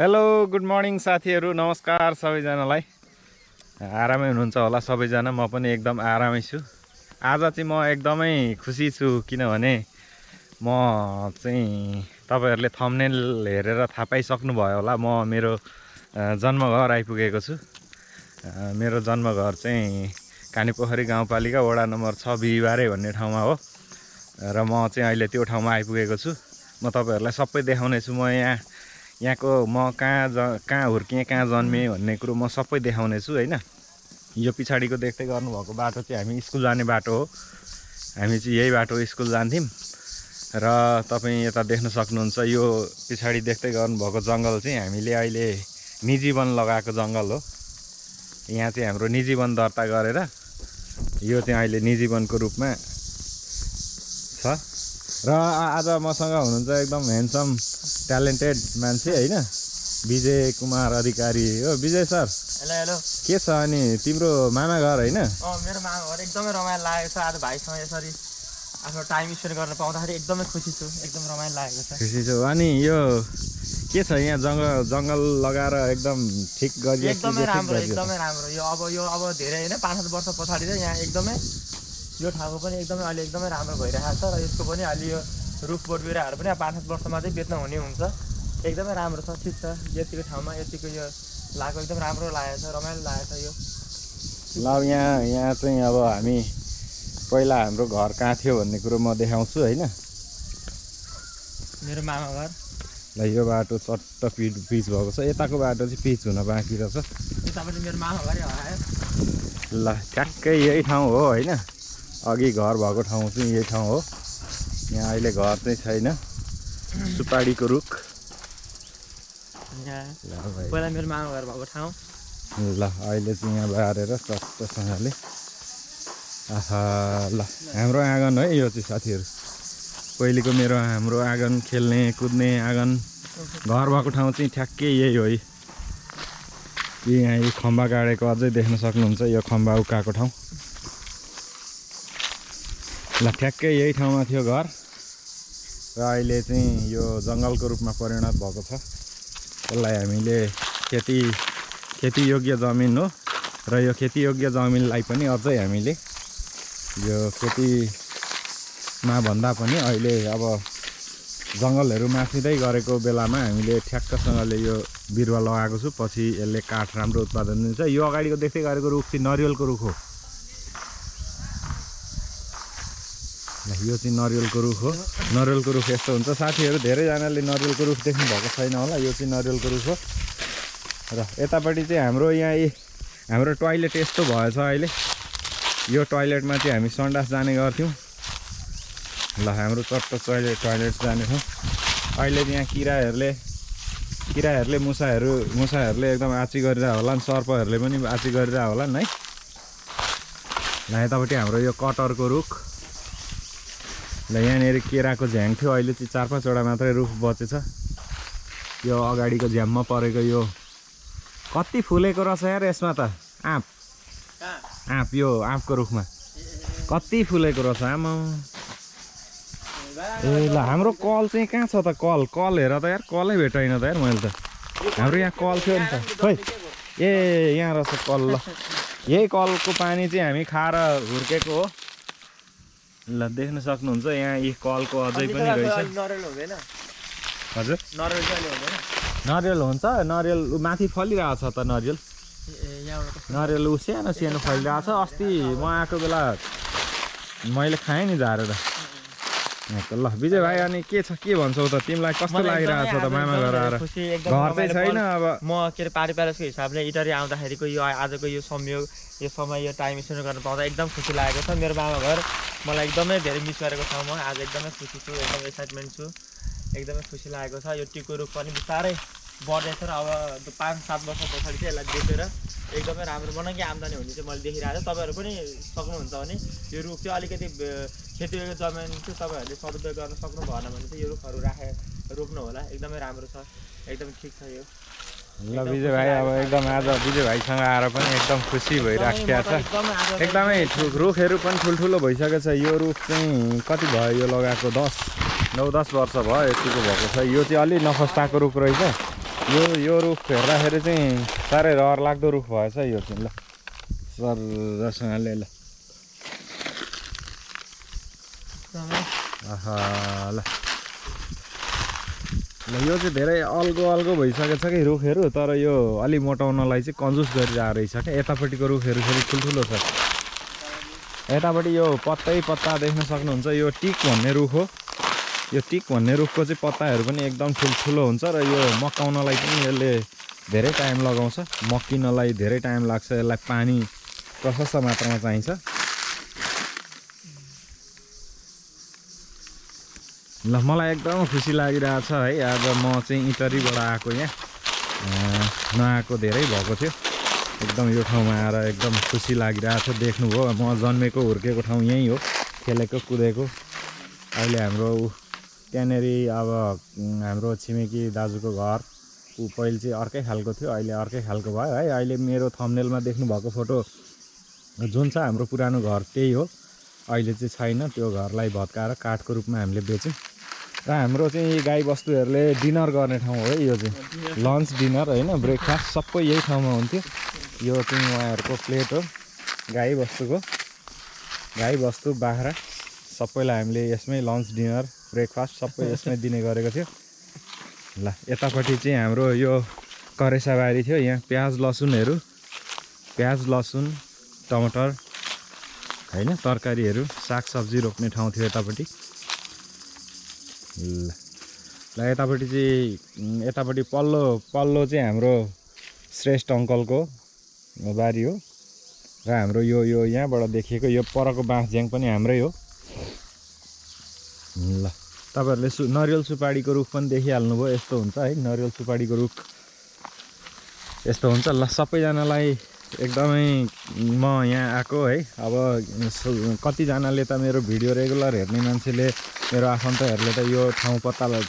Hello good morning साथीहरू। नमस्कार सबैजनालाई। आरामै हुनुहुन्छ होला सबैजना। म पनि एकदम आरामै छु। आज चाहिँ म एकदमै खुसी छु किनभने म चाहिँ तपाईँहरूले थम्नेल हेरेर थाहा पाइसक्नुभयो होला। म मेरो जन्मघर आइपुगेको छु। मेरो जन्मघर चाहिँ कानीपोखरी गाउँपालिका वडा नम्बर छ बिहिबारे भन्ने ठाउँमा हो। र म चाहिँ अहिले त्यो ठाउँमा आइपुगेको छु। म तपाईँहरूलाई सबै देखाउनेछु। म यहाँ यहाँको म कहाँ ज कहाँ हुर्किएँ कहाँ जन्मेँ भन्ने कुरो म सबै देखाउने छु होइन? यो पछाडिको देख्दै गर्नुभएको बाटो चाहिँ हामी स्कुल जाने बाटो हो। हामी चाहिँ यही बाटो स्कुल जान्थ्यौँ। र तपाईँ यता देख्न सक्नुहुन्छ यो पछाडि देख्दै गर्नुभएको जङ्गल चाहिँ हामीले अहिले निजी वन लगाएको जङ्गल हो। यहाँ चाहिँ हाम्रो निजी वन दर्ता गरेर यो चाहिँ अहिले निजी वनको रूपमा छ। र आज मसँग हुनुहुन्छ एकदम ह्यान्डसम ट्यालेन्टेड मान्छे होइन? विजय कुमार अधिकारी हो। Vijay sir hello hello. के छ अनि तिम्रो मामा घर होइन? मेरो मामा घर एकदमै रमाइलो लागेको छ आज भाइसँग यसरी आफ्नो टाइम स्पेन्ड गर्न पाउँदाखेरि एकदमै खुसी छु। एकदम रमाइलो लागेको छ। खुसी छु। अनि यो के छ यहाँ जङ्गल जङ्गल लगाएर एकदम ठिक गरियो एकदमै राम्रो? एकदमै राम्रो। यो अब यो अब धेरै होइन पाँच सात वर्ष पछाडि चाहिँ यहाँ एकदमै यो ठाउँको पनि एकदमै अहिले एकदमै राम्रो भइरहेको छ र यसको पनि अलि यो रुख बोट बिरुवाहरू पनि अब पाँच सात वर्षमा चाहिँ बेच्न हुने हुन्छ। एकदमै राम्रो छ ठिक छ। यतिको ठाउँमा यतिको यो लगाएको एकदम राम्रो लागेको छ रमाइलो लागेको छ यो। ल यहाँ यहाँ चाहिँ अब हामी पहिला हाम्रो घर कहाँ थियो भन्ने कुरो म देखाउँछु होइन? मेरो मामा घर। ल यो बाटो चट्ट पिच पिच भएको छ। यताको बाटो चाहिँ पिच हुन बाँकी रहेछ। मेरो मामा घरै हरायो। ल ठ्याक्कै यही ठाउँ हो होइन? अघि घर भएको ठाउँ चाहिँ यही ठाउँ हो। यहाँ अहिले घर चाहिँ छैन। सुपारीको रुख। पहिला मेरो मामा घर भएको ठाउँ। ल अहिले चाहिँ यहाँ बारेर चट्टसँगले आहा ल हाम्रो आँगन है यो चाहिँ साथीहरू। पहिलेको मेरो हाम्रो आँगन खेल्ने कुद्ने आँगन। घर भएको ठाउँ चाहिँ ठ्याक्कै यही हो है। यहाँ यो खम्बा गाडेको अझै देख्न सक्नुहुन्छ यो खम्बा उकाएको ठाउँ। ल ठ्याक्कै यही ठाउँमा थियो घर। र अहिले चाहिँ यो जङ्गलको रूपमा परिणत भएको छ। यसलाई हामीले खेती खेतीयोग्य जमिन हो। र यो खेतीयोग्य जमिनलाई पनि अझै हामीले यो खेतीमा भन्दा पनि अहिले अब जङ्गलहरू मासिँदै गरेको बेलामा हामीले ठ्याक्कसँगले यो बिरुवा लगाएको छु। पछि यसले काठ राम्रो उत्पादन दिन्छ। यो अगाडिको देख्दै गरेको रुख चाहिँ नरिवलको रुख हो। यो चाहिँ नरिवलको रुख हो। नरिवलको रुख यस्तो हुन्छ। साथीहरू धेरैजनाले नरिवलको रुख देख्नु भएको छैन होला। यो चाहिँ नरिवलको रुख हो। र यतापट्टि चाहिँ हाम्रो यहाँ हाम्रो टोइलेट यस्तो भएछ अहिले। यो टोइलेटमा चाहिँ हामी सन्डास जाने गर्थ्यौँ। ल हाम्रो चट्ट टोइलेट टोइलेट जाने ठाउँ अहिले यहाँ किराहरूले किराहरूले मुसाहरू मुसाहरूले एकदम आची गरिरहेको होला नि सर्पहरूले पनि आची गरिरहेको होला नि है। यतापट्टि हाम्रो यो कटहरको रुख। ल यहाँनिर केराको झ्याङ थियो। अहिले चाहिँ चार पाँचवटा मात्रै रुख बचेछ। यो अगाडिको झ्याममा परेको यो कति फुलेको रहेछ यार यसमा त? आँप। आँप यो आँपको रुखमा। कति फुलेको रहेछ आमा। ए ल हाम्रो कल चाहिँ कहाँ छ त? कल कल हेर त यार। कलै भेटाइन त यार मैले त। हाम्रो यहाँ कल थियो नि त। खोइ ए यहाँ रहेछ कल ल। यही कलको पानी चाहिँ हामी खाएर हुर्केको हो। ल देख्न सक्नुहुन्छ यहाँ यी कलको अझै पनि रहेछ। हजुर? नरिवल हुन्छ नरिवल माथि फलिरहेको छ त नरिवल नरिवल ऊ सानो सानो फलिरहेको छ अस्ति म आएको बेला मैले खाएँ नि झारेर। ल विजय भाइ अनि के छ के भन्छौ त? तिमीलाई कस्तो लागिरहेको छ त मामा घर आएर घर चाहिँ छैन। अब। म के अरे पारि प्यारेसको हिसाबले इटरी आउँदाखेरिको यो आजको यो संयोग यो समय यो टाइम स्पेन्ड गर्न पाउँदा एकदम खुसी लागेको छ मेरो मामा घर। मलाई एकदमै धेरै मिस गरेको छ म। आज एकदमै खुसी छु एकदम एक्साइटमेन्ट छु। एकदमै खुसी लागेको छ। यो टिको रुख पनि बिस्तारै बढ्दैछ र अब पाँच सात वर्ष पछाडि चाहिँ यसलाई बेचेर एकदमै राम्रो बनाइकन आम्दानी हुने चाहिँ मैले देखिरहेको छु। तपाईँहरू पनि सक्नुहुन्छ भने यो रुख चाहिँ अलिकति खेतीयोग्य जमिन चाहिँ तपाईँहरूले सदुपयोग गर्न सक्नु भएन भने चाहिँ यो रुखहरू राखे रोप्नु होला एकदमै राम्रो छ एकदम ठिक छ यो। ल विजय भाइ अब एकदम आज विजय भाइसँग आएर पनि एकदम खुसी भइराखेको छ। एकदमै रुखहरू पनि ठुल्ठुलो भइसकेको छ। यो रुख चाहिँ कति भयो? यो लगाएको दस नौ दस वर्ष भयो यतिको भएको छ। यो चाहिँ अलि नखस्ताको रुख रहेछ। यो यो रुख हेर्दाखेरि चाहिँ साह्रै रहर लाग्दो रुख भएछ यो चाहिँ ल। सरसँगले ल। ल। ल यो चाहिँ धेरै अल्गो अल्गो भइसकेको छ कि रुखहरू तर यो अलि मोटाउनलाई चाहिँ कन्जुस गरिरहेको रहेछ क्या। यतापट्टिको रुखहरू फेरि ठुल्ठुलो छ। यतापट्टि यो पत्तै पत्ता देख्न सक्नुहुन्छ यो टिक भन्ने रुख हो। यो टिक भन्ने रुखको चाहिँ पत्ताहरू पनि एकदम ठुल्ठुलो हुन्छ र यो मक्काउनलाई पनि यसले धेरै टाइम लगाउँछ। मक्किनलाई धेरै टाइम लाग्छ यसलाई पानी प्रशस्त मात्रामा चाहिन्छ। ल मलाई एकदम खुसी लागिरहेको छ है आज म चाहिँ इटरीबाट आएको यहाँ। नआएको धेरै भएको थियो। एकदम यो ठाउँमा आएर एकदम खुसी लागिरहेको छ देख्नुभयो। म जन्मेको हुर्केको ठाउँ यहीँ हो खेलेको कुदेको। अहिले हाम्रो त्यहाँनिर अब हाम्रो छिमेकी दाजुको घर ऊ पहिले चाहिँ अर्कै खालको थियो अहिले अर्कै खालको भयो है। अहिले मेरो थम्नेलमा देख्नुभएको फोटो जुन छ हाम्रो पुरानो घर त्यही हो। अहिले चाहिँ छैन त्यो घरलाई भत्काएर काठको रूपमा हामीले बेच्यौँ। र हाम्रो चाहिँ गाई बस्तुहरूले डिनर गर्ने ठाउँ हो है यो चाहिँ। लन्च डिनर होइन ब्रेकफास्ट सबै यही ठाउँमा हुन्थ्यो। यो चाहिँ उहाँहरूको प्लेट हो गाई बस्तुको गाई बस्तु बाख्रा। सबैलाई हामीले यसमै लन्च डिनर ब्रेकफास्ट सबै यसमै दिने गरेको थियो। ल यतापट्टि चाहिँ हाम्रो यो करेसाबारी थियो। यहाँ प्याज लसुनहरू प्याज लसुन टमाटर होइन तरकारीहरू सागसब्जी रोप्ने ठाउँ थियो यतापट्टि। ल ल यतापट्टि चाहिँ यतापट्टि पल्लो पल्लो चाहिँ हाम्रो श्रेष्ठ अङ्कलको बारी हो। र हाम्रो यो यो यहाँबाट देखिएको यो परको बाँसझ्याङ पनि हाम्रै हो। ल। तपाईँहरूले सु नरिवल सुपारीको रुख पनि देखिहाल्नुभयो यस्तो हुन्छ है नरिवल सुपारीको रुख। यस्तो हुन्छ। ल सबैजनालाई एकदमै म यहाँ आएको है। अब कतिजनाले त मेरो भिडियो रेगुलर हेर्ने मान्छेले मेरो आफन्तहरूले त यो ठाउँ पत्ता ल-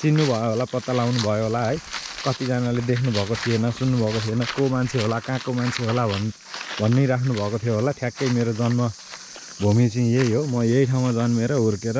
चिन्नु भयो होला पत्ता लगाउनु भयो होला है। कतिजनाले देख्नुभएको थिएन सुन्नुभएको थिएन को मान्छे होला कहाँको मान्छे होला भन् भनिराख्नु भएको थियो होला। ठ्याक्कै मेरो जन्म भूमि चाहिँ यही हो। म यही ठाउँमा जन्मेर हुर्केर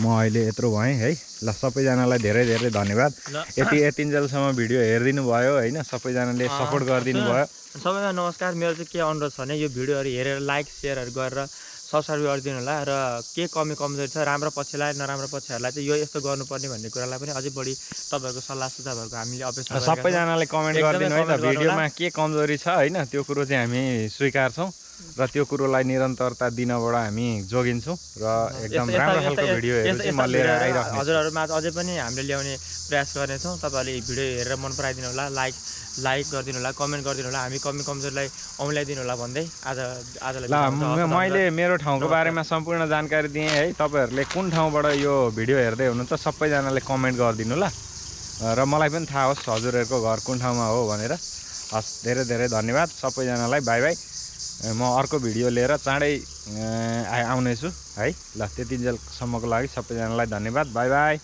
म अहिले यत्रो भएँ है। ल सबैजनालाई धेरै धेरै धन्यवाद। यति यतिन्जेलसम्म भिडियो हेरिदिनु भयो होइन। सबैजनाले सपोर्ट गरिदिनु। भयो सबैमा नमस्कार। मेरो चाहिँ के अनुरोध छ भने यो भिडियोहरू हेरेर लाइक सेयरहरू गरेर सब्सक्राइब गरिदिनु होला र के कमी कमजोरी छ राम्रो पक्षलाई नराम्रो पक्षहरूलाई चाहिँ यो यस्तो गर्नुपर्ने भन्ने कुरालाई पनि अझै बढी तपाईँहरूको सल्लाह सुझावहरूको हामीले अपेक्षा। सबैजनाले कमेन्ट गरिदिनु है त। भिडियोमा के कमजोरी छ होइन त्यो कुरो चाहिँ हामी स्वीकार्छौँ। र त्यो कुरोलाई निरन्तरता दिनबाट हामी जोगिन्छौँ र एकदम राम्रो खालको भिडियोहरू यस्ता- चाहिँ म लिएर आइराख्छु हजुरहरूमा अझै पनि हामीले ल्याउने प्रयास गर्नेछौँ। तपाईँहरूले भिडियो हेरेर मन पराइदिनु होला लाइक लाइक गरिदिनु होला कमेन्ट गरिदिनु होला। हामी कमी कमजोरीलाई औँल्याइदिनु होला भन्दै आज आजलाई मैले मेरो ठाउँको। बारेमा सम्पूर्ण जानकारी दिएँ है। तपाईँहरूले कुन ठाउँबाट यो भिडियो हेर्दै हुनुहुन्छ सबैजनाले कमेन्ट गरिदिनु ल। र मलाई पनि थाहा होस् हजुरहरूको घर कुन ठाउँमा हो भनेर। हस् धेरै धेरै धन्यवाद। सबैजनालाई बाई बाई। म अर्को भिडियो लिएर चाँडै आउनेछु है? ल त्यतिन्जेलसम्मको लागि सबैजनालाई धन्यवाद। Bye bye.